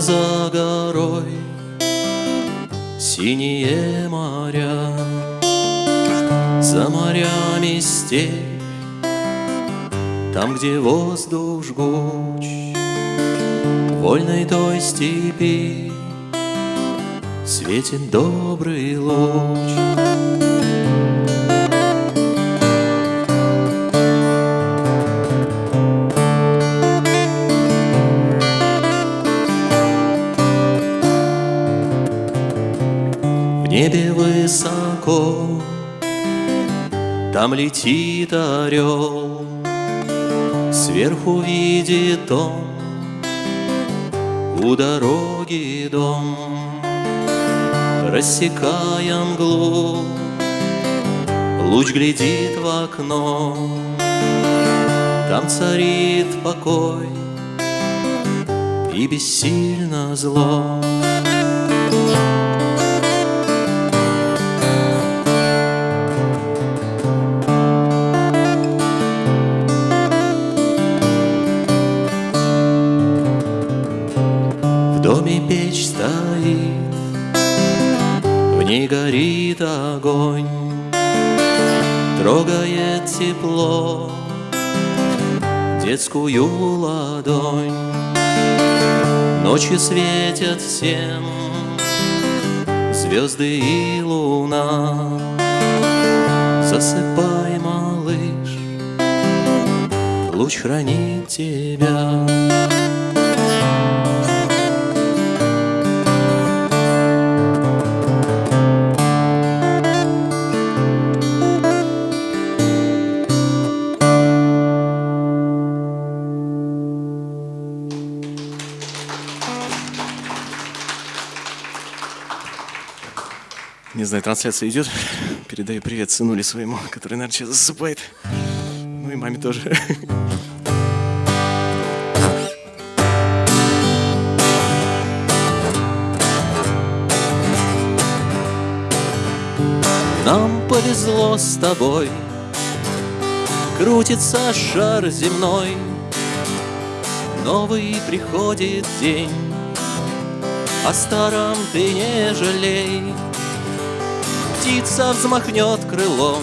За горой. Синие моря За морями степь. Там, где воздух жгуч Вольной той степи Светит добрый луч небе высоко Там летит орел. Сверху видит он У дороги дом Рассекая мглу. Луч глядит в окно Там царит покой И бессильно зло горит огонь, Трогает тепло Детскую ладонь. Ночи светят всем Звезды и луна. Засыпай, малыш, Луч хранит тебя. Не знаю, трансляция идет. Передаю привет сынуле своему, который, наверное, сейчас засыпает. Ну и маме тоже. Нам повезло с тобой Крутится шар земной Новый приходит день О старом ты не жалей Птица взмахнет крылом.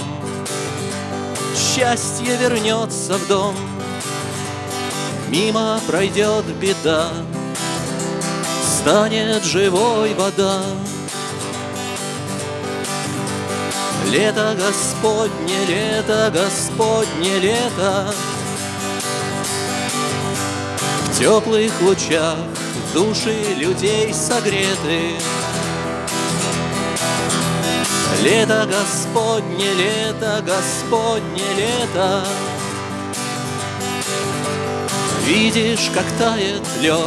Счастье вернется в дом. Мимо пройдет беда. Станет живой вода. Лето Господне, лето Господне, лето. В теплых лучах души людей согреты Лето Господне, лето Господне, лето. Видишь, как тает лед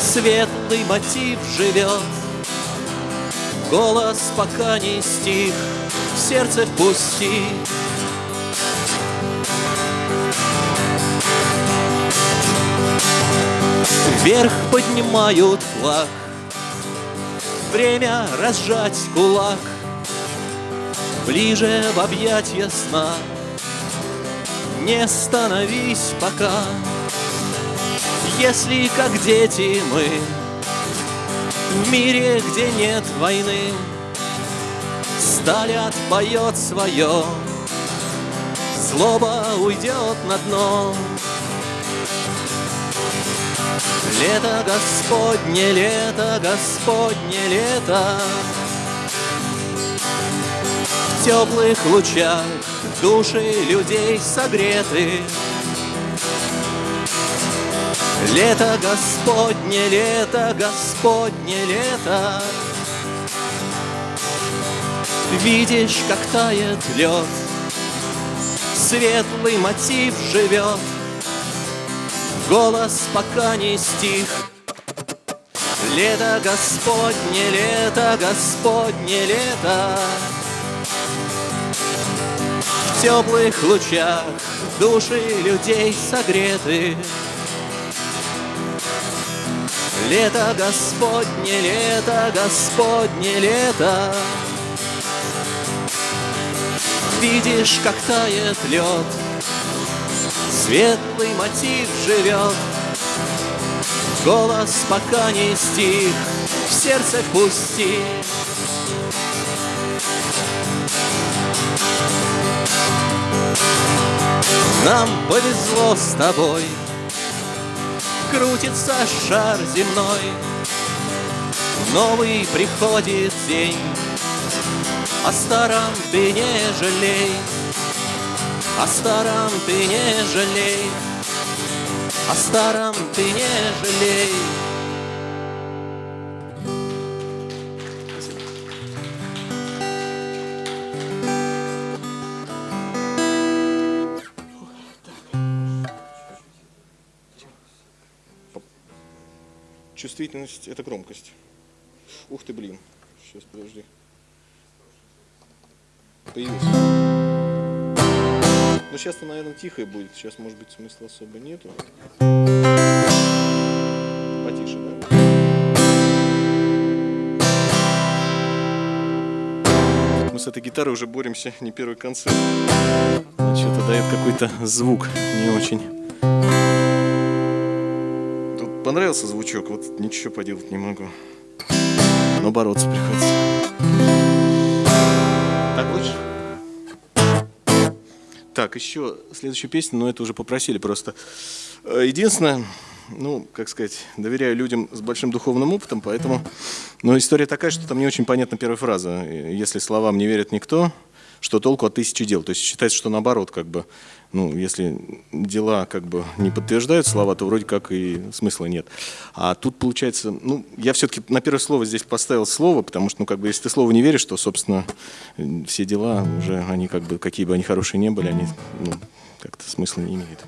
Светлый мотив живет. Голос пока не стих, в сердце впусти. Вверх поднимают флаг, Время разжать кулак, Ближе в объятья сна. Не становись пока, Если, как дети, мы в мире, где нет войны, Сталь отпоет свое, Злоба уйдет на дно. Лето Господне, лето Господне, лето. В теплых лучах души людей согреты. Лето Господне, лето Господне, лето. Видишь, как тает лед Светлый мотив живет Голос пока не стих. Лето Господне, лето Господне, лето. В теплых лучах души людей согреты. Лето Господне, лето Господне, лето. Видишь, как тает лед Светлый мотив живет. Голос пока не стих В сердце пусти. Нам повезло с тобой Крутится шар земной. Новый приходит день О старом ты не жалей О старом ты не жалей О старом ты не жалей Чувствительность – это громкость. Ух ты, блин. Сейчас, подожди. Появился. Ну, сейчас-то, наверное, тихое будет. Сейчас, может быть, смысла особо нету. Потише, да? Мы с этой гитарой уже боремся не первый концерт. Что-то дает какой-то звук не очень. Тут понравился звучок, вот ничего поделать не могу. Но бороться приходится. Так, еще следующая песня, но это уже попросили просто. Э, Единственное, ну, как сказать, доверяю людям с большим духовным опытом, поэтому... Но история такая, что там не очень понятна первая фраза. Если словам не верит никто, что толку от тысячи дел? То есть считается, что наоборот, как бы, ну, если дела как бы не подтверждают слова, то вроде как и смысла нет. А тут получается, ну, я все-таки на первое слово здесь поставил слово, потому что, ну, как бы, если ты слову не веришь, то, собственно, все дела уже, они как бы, какие бы они хорошие не были, они, ну, как-то смысла не имеют.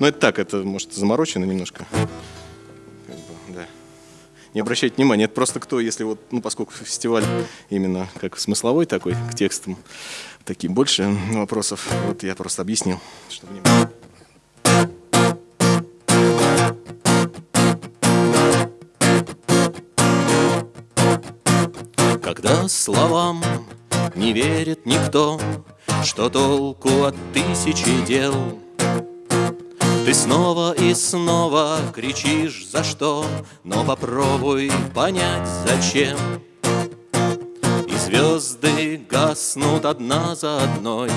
Но это так, это, может, заморочено немножко. Как бы, да. Не обращайте внимания, это просто кто, если вот, ну, поскольку фестиваль именно как смысловой такой, к текстам, такие больше вопросов, вот я просто объяснил, не было. Когда словам не верит никто, Что толку от тысячи дел? Ты снова и снова кричишь за что, Но попробуй понять зачем. Звезды гаснут одна за одной,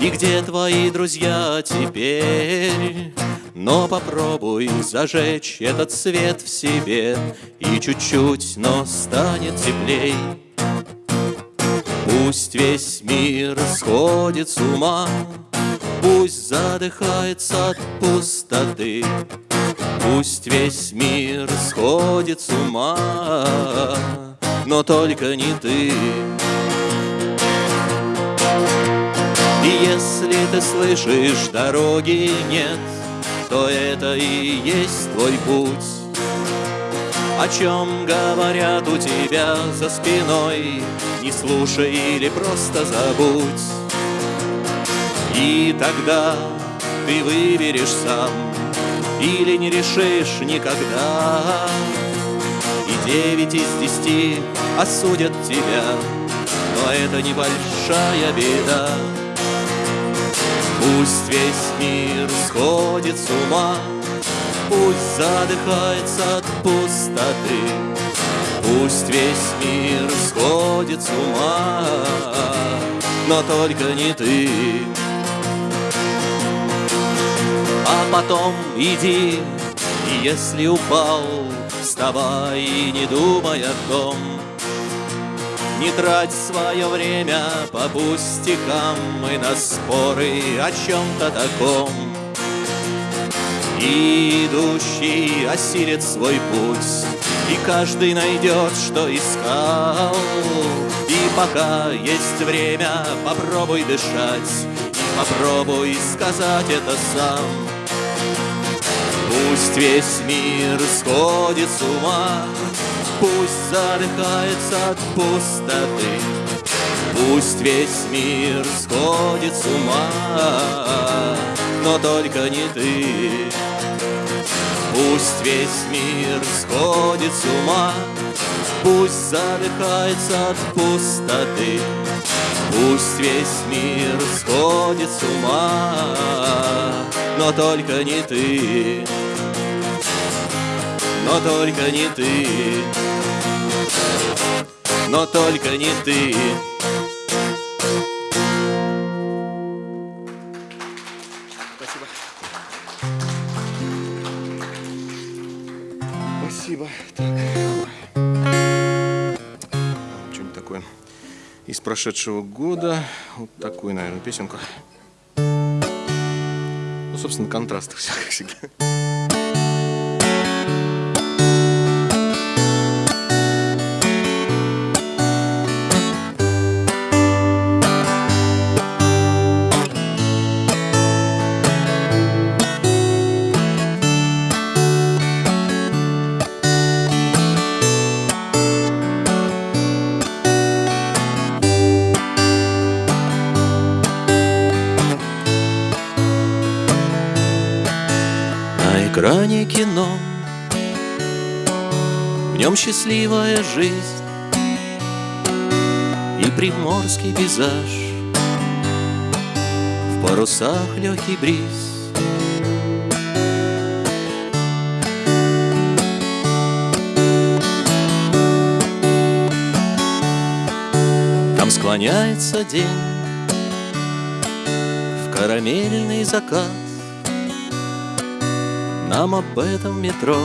И где твои друзья теперь? Но попробуй зажечь этот свет в себе, И чуть-чуть, но станет теплей. Пусть весь мир сходит с ума, Пусть задыхается от пустоты, Пусть весь мир сходит с ума, Но только не ты. И если ты слышишь, дороги нет, То это и есть твой путь. О чем говорят у тебя за спиной, Не слушай или просто забудь. И тогда ты выберешь сам Или не решишь никогда девять из десяти осудят тебя. Но это небольшая беда. Пусть весь мир сходит с ума Пусть задыхается от пустоты. Пусть весь мир сходит с ума Но только не ты. А потом иди, если упал Вставай и не думай о том Не трать свое время по пустякам И на споры о чем-то таком и идущий осилит свой путь, И каждый найдет, что искал. И пока есть время, попробуй дышать, И попробуй сказать это сам. Пусть весь мир сходит с ума, Пусть задыхается от пустоты, Пусть весь мир сходит с ума, но только не ты. Пусть весь мир сходит с ума, Пусть задыхается от пустоты, Пусть весь мир сходит с ума, но только не ты, но только не ты, но только не ты. Спасибо. Спасибо. Так. Что-нибудь такое из прошедшего года. Вот такую, наверное, песенку. Ну, собственно, контраст все, как всегда. Экране кино. В нем счастливая жизнь И приморский пейзаж. В парусах легкий бриз. Там склоняется день В карамельный закат нам об этом метро.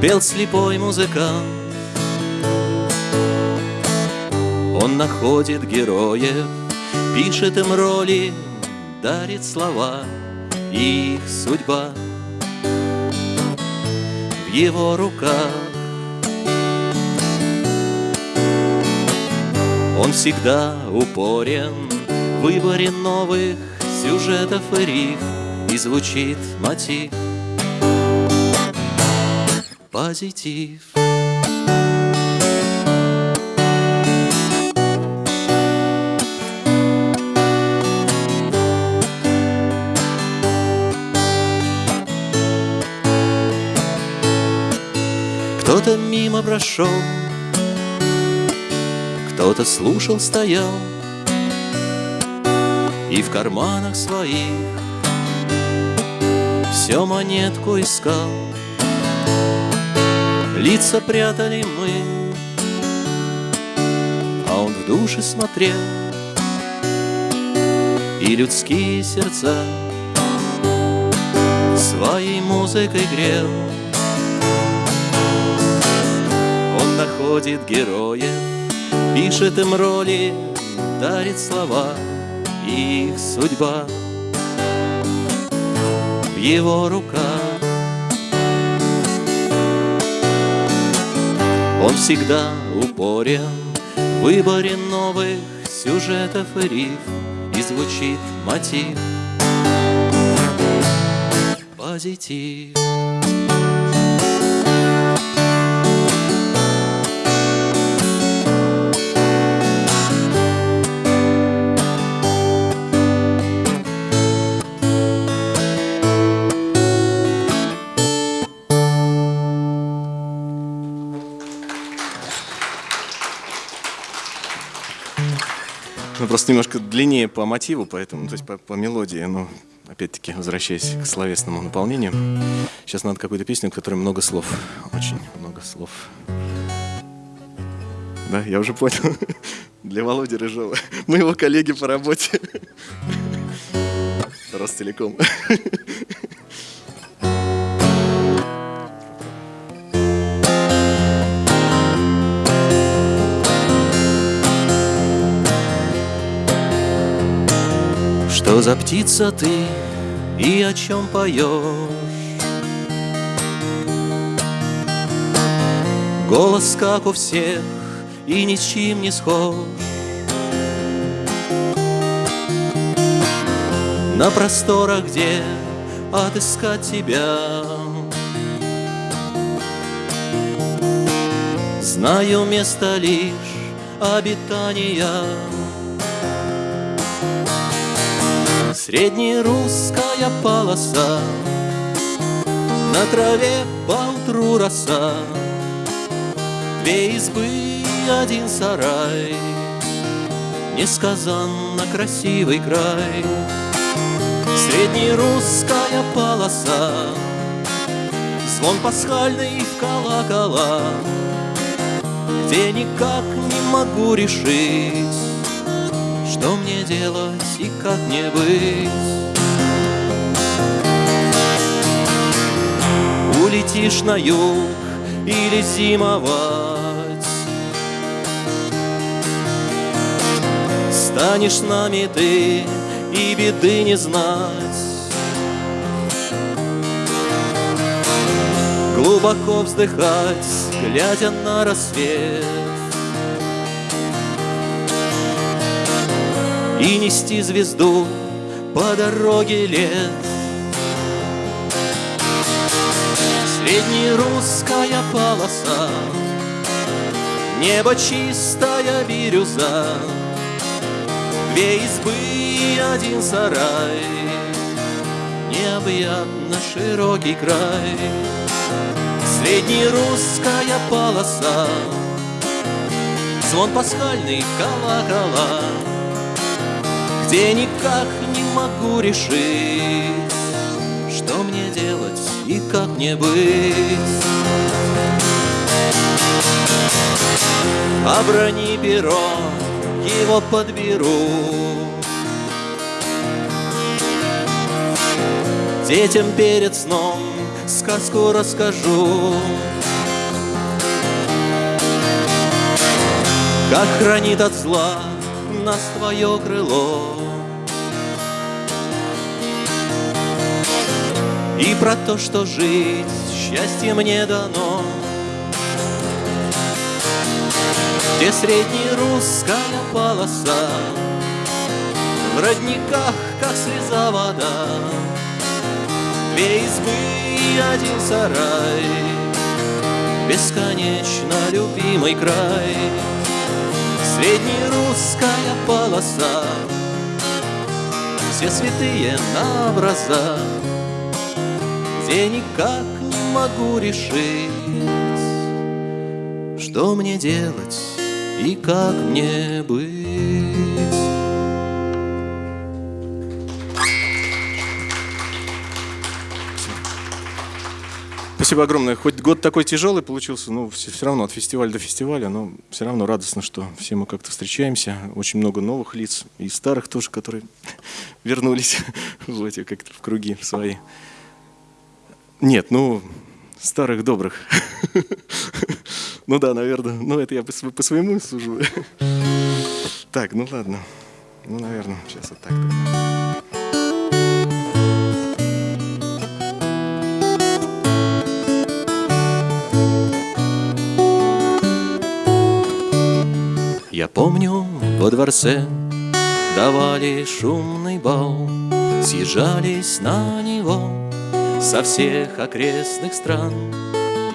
Пел слепой музыкант. Он находит героев Пишет им роли Дарит слова их судьба. В его руках Он всегда упорен В выборе новых сюжетов и рифм и звучит мотив. Позитив. Кто-то мимо прошел Кто-то слушал, стоял. И в карманах своих все монетку искал. Лица прятали мы А он в душе смотрел. И людские сердца Своей музыкой грел. Он находит героев Пишет им роли Дарит слова И их судьба его руках. Он всегда упорен в выборе новых сюжетов и рифм, и звучит мотив позитив. Ну, просто немножко длиннее по мотиву, поэтому, то есть по, по мелодии, но опять-таки, возвращаясь к словесному наполнению, сейчас надо какую-то песню, в которой много слов, очень много слов. Да, я уже понял. Для Володи Рыжова, моего коллеги по работе. Ростелеком. Что за птица ты и о чем поешь? Голос, как у всех, и ни с чем не схож. На просторах, где отыскать тебя. Знаю место лишь обитания Среднерусская полоса. На траве поутру роса. Две избы, один сарай. Несказанно красивый край. Среднерусская полоса, звон пасхальный в колокола, Где никак не могу решить, что мне делать и как мне быть. Улетишь на юг или зимовать, Станешь нами ты и беды не знать. Глубоко вздыхать, глядя на рассвет И нести звезду по дороге лет. Среднерусская полоса Небо чистая бирюза Две избы и один сарай Необъятно широкий край. Среднерусская полоса Звон пасхальный колокола Где никак не могу решить Что мне делать и как мне быть Оброни перо его подберу. Детям перед сном сказку расскажу. Как хранит от зла нас твое крыло. И про то, что жить счастье мне дано. Где среднерусская полоса В родниках, как слеза вода Две избы и один сарай Бесконечно любимый край Среднерусская полоса Все святые на образа Где никак не могу решить Что мне делать и как мне быть? Спасибо огромное. Хоть год такой тяжелый получился, но все, все равно от фестиваля до фестиваля, но все равно радостно, что все мы как-то встречаемся. Очень много новых лиц и старых тоже, которые вернулись в эти как-то в круги свои. Нет, ну, старых добрых. Ну да, наверное. Ну это я по, своему сужу. Так, ну ладно. Ну, наверное, сейчас вот так. Я помню, во дворце давали шумный бал, Съезжались на него со всех окрестных стран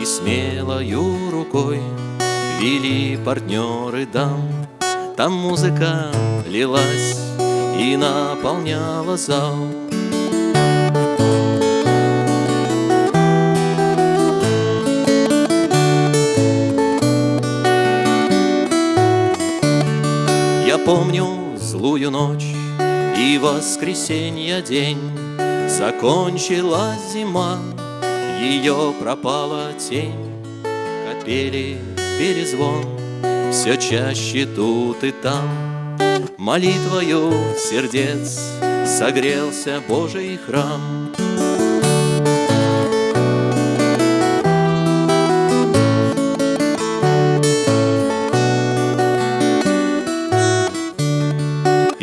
и смелою рукой Вели партнеры дам. Там музыка лилась и наполняла зал помню злую ночь и воскресенье день. Закончилась зима ее пропала тень, Капели перезвон Все чаще тут и там. Молитвою сердец Согрелся Божий храм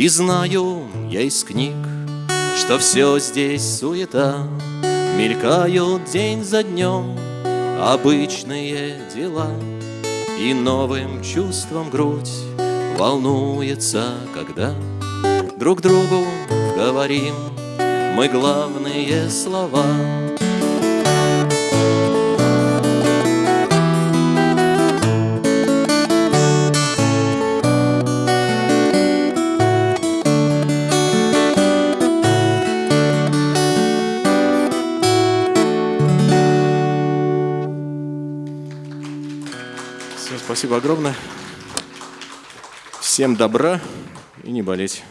И знаю я из книг, что все здесь суета, Мелькают день за днем обычные дела, И новым чувством грудь волнуется, когда Друг другу говорим мы главные слова. Спасибо огромное. Всем добра. и не болеть.